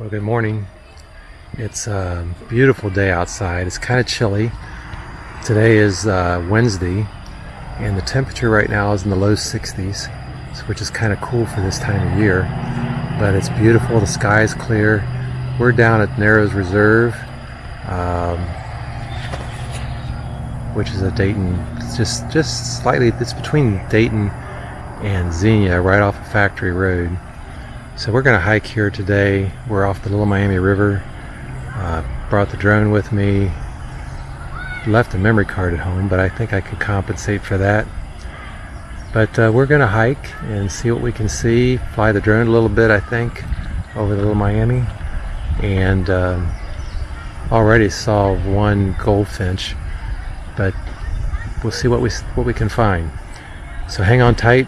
Well, good morning. It's a beautiful day outside. It's kind of chilly. Today is uh, Wednesday, and the temperature right now is in the low 60s, which is kind of cool for this time of year. But it's beautiful. The sky is clear. We're down at Narrows Reserve, um, which is a Dayton. Just just slightly. It's between Dayton and Xenia, right off of Factory Road. So we're going to hike here today. We're off the Little Miami River. Uh, brought the drone with me. Left a memory card at home, but I think I could compensate for that. But uh, we're going to hike and see what we can see. Fly the drone a little bit, I think, over the Little Miami. And um, already saw one goldfinch, but we'll see what we what we can find. So hang on tight.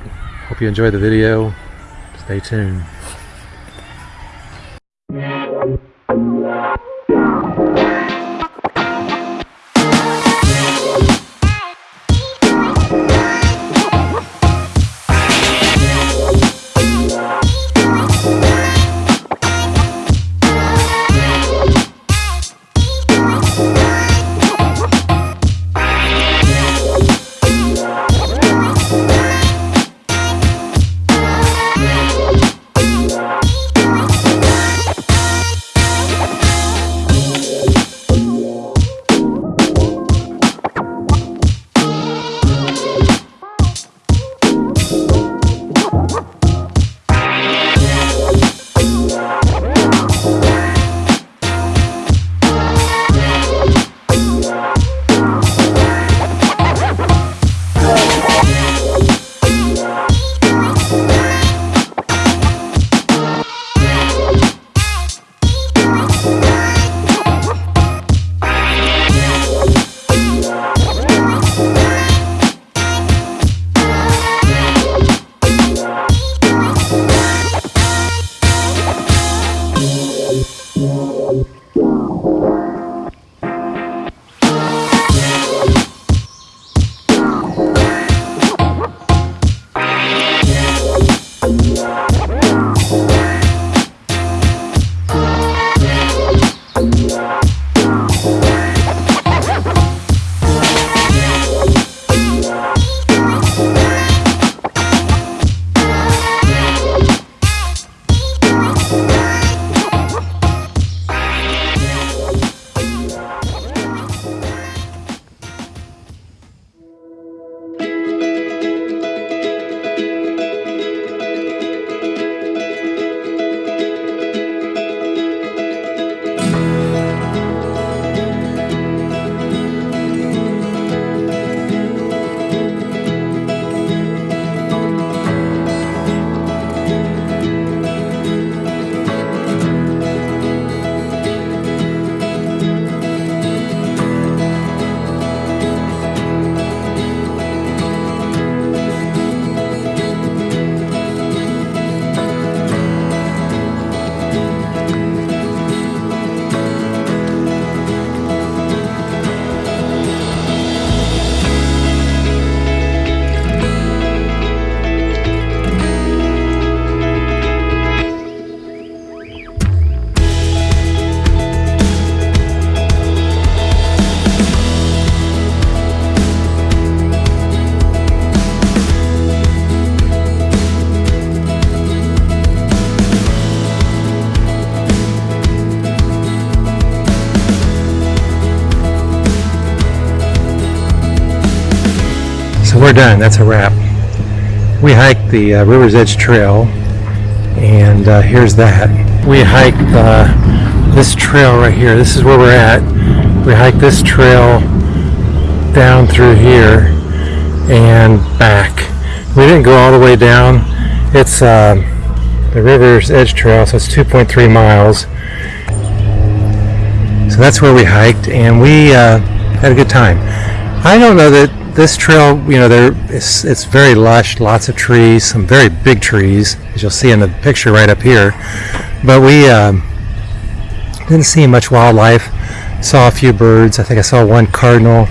Hope you enjoy the video. Stay tuned. We're done. That's a wrap. We hiked the uh, River's Edge Trail, and uh, here's that. We hiked uh, this trail right here. This is where we're at. We hiked this trail down through here and back. We didn't go all the way down. It's uh, the River's Edge Trail, so it's 2.3 miles. So that's where we hiked, and we uh, had a good time. I don't know that this trail, you know, there it's, it's very lush, lots of trees, some very big trees, as you'll see in the picture right up here. But we um, didn't see much wildlife. Saw a few birds. I think I saw one cardinal.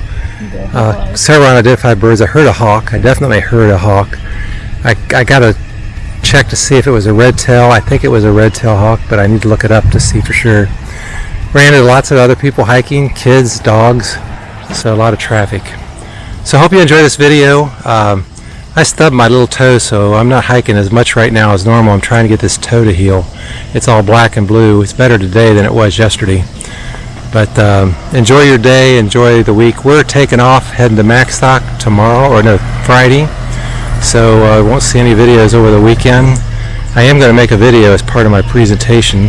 Uh, several unidentified birds. I heard a hawk. I definitely heard a hawk. I, I got to check to see if it was a red tail. I think it was a red tail hawk, but I need to look it up to see for sure. Ran into lots of other people hiking, kids, dogs, so a lot of traffic. So I hope you enjoy this video. Um, I stubbed my little toe, so I'm not hiking as much right now as normal. I'm trying to get this toe to heal. It's all black and blue. It's better today than it was yesterday. But um, enjoy your day, enjoy the week. We're taking off, heading to Maxstock tomorrow, or no, Friday. So I uh, won't see any videos over the weekend. I am going to make a video as part of my presentation,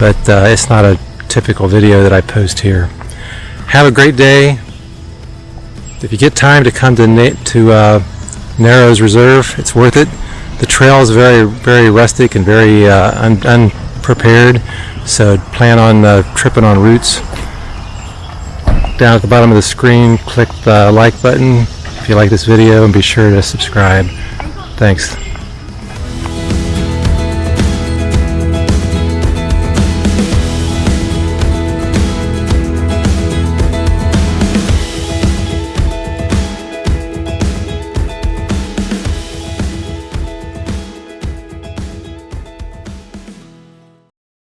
but uh, it's not a typical video that I post here. Have a great day. If you get time to come to, to uh, Narrows Reserve, it's worth it. The trail is very, very rustic and very uh, un unprepared, so plan on uh, tripping on roots. Down at the bottom of the screen, click the like button if you like this video and be sure to subscribe. Thanks.